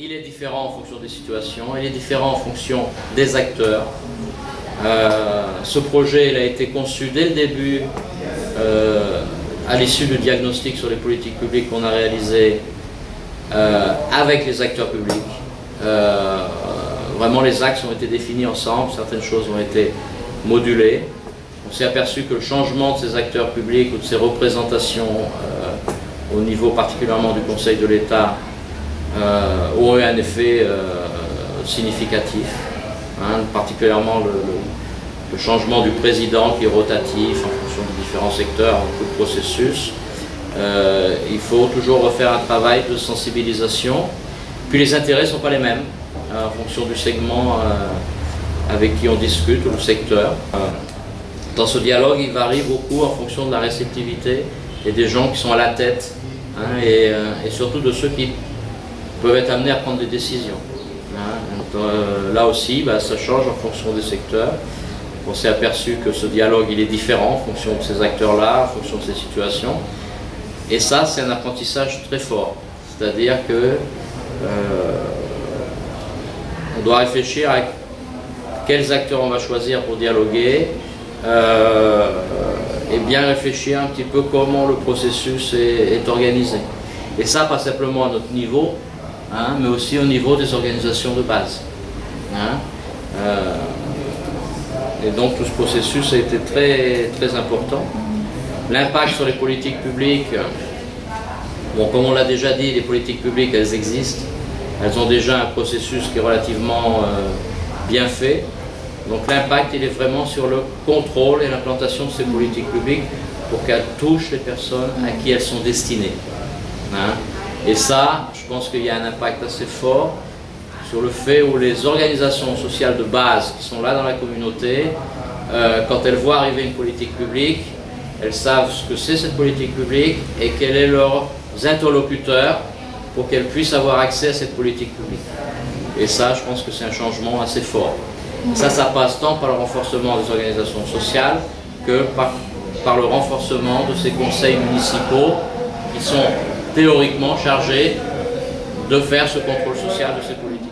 Il est différent en fonction des situations, il est différent en fonction des acteurs. Euh, ce projet a été conçu dès le début, euh, à l'issue du diagnostic sur les politiques publiques qu'on a réalisé euh, avec les acteurs publics. vraiment les axes ont été définis ensemble, certaines choses ont été modulées. On s'est aperçu que le changement de ces acteurs publics ou de ces représentations au niveau particulièrement du Conseil de l'État euh, ont eu un effet euh, significatif, hein, particulièrement le, changement du président qui est rotatif en fonction des différents secteurs, tout processus. Euh, il faut toujours refaire un travail de sensibilisation. Puis les intérêts ne sont pas les mêmes en fonction du segment avec qui on discute ou le secteur. Dans ce dialogue, il varie beaucoup en fonction de la réceptivité et des gens qui sont à la tête hein, et, surtout de ceux qui peuvent être amenés à prendre des décisions. Hein. Euh, là aussi, bah, ça change en fonction des secteurs. On s'est aperçu que ce dialogue il est différent en fonction de ces acteurs-là, en fonction de ces situations. Et ça, c'est un apprentissage très fort. C'est-à-dire que euh, on doit réfléchir à quels acteurs on va choisir pour dialoguer, euh, et bien réfléchir un petit peu comment le processus est, est organisé. Et ça, pas simplement à notre niveau, Hein, mais aussi au niveau des organisations de base. Hein. Euh, et donc tout ce processus a été très, très important. L'impact sur les politiques publiques, bon, comme on l'a déjà dit, les politiques publiques, elles existent. Elles ont déjà un processus qui est relativement euh, bien fait. Donc l'impact, il est vraiment sur le contrôle et l'implantation de ces politiques publiques pour qu'elles touchent les personnes à qui elles sont destinées. Hein. Et ça, je pense qu'il y a un impact assez fort sur le fait où les organisations sociales de base qui sont là dans la communauté, euh, quand elles voient arriver une politique publique, elles savent ce que c'est cette politique publique et quels sont leurs interlocuteurs pour qu'elles puissent avoir accès à cette politique publique. Et ça, je pense que c'est un changement assez fort. Ça, ça passe tant par le renforcement des organisations sociales que par le renforcement de ces conseils municipaux qui sont théoriquement chargé de faire ce contrôle social de ces politiques.